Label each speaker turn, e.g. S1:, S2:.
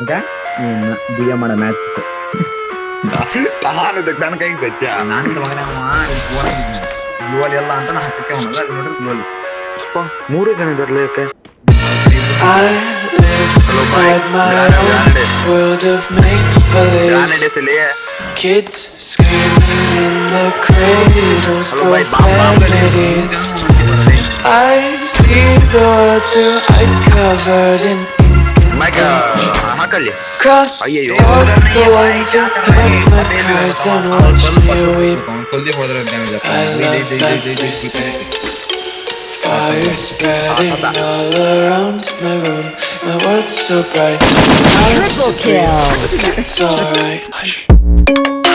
S1: ఇంకా ಬಿಎಂ ಮಾಡ ಮ್ಯಾಚ್
S2: ತಾನು ನನ್ನ ಕೈಗೆ ಸತ್ಯ
S1: ನಾನು ಮಗನಮ್ಮ ಗ್ಲೋಲ್ ಎಲ್ಲ ಅಂತ ನಾ ಹಾಕಕ್ಕೆ ಅವನಲ್ಲ ಅಲ್ಲಿ ನೋಡ್ರಿ ಗ್ಲೋಲ್
S2: ಅಪ್ಪ, ಮೂರು ಜನ ಇದಾರಲ್ಲ ಯಾಕೆ
S3: I live inside my own world of make believe.
S2: ಕಾನಡೇಸಲ್ಲಿ
S3: Kids screaming in the cradles,
S2: Hello, bye, bye, bye.
S3: profanities. I see the world through ice covered in
S1: Micah,
S3: hácale. Ahí llegó. Fire spreading all around my room. My world's so bright. Triple kill. It's alright.